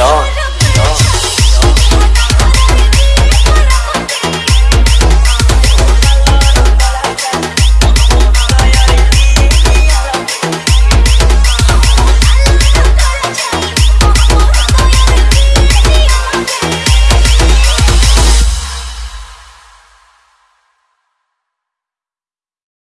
有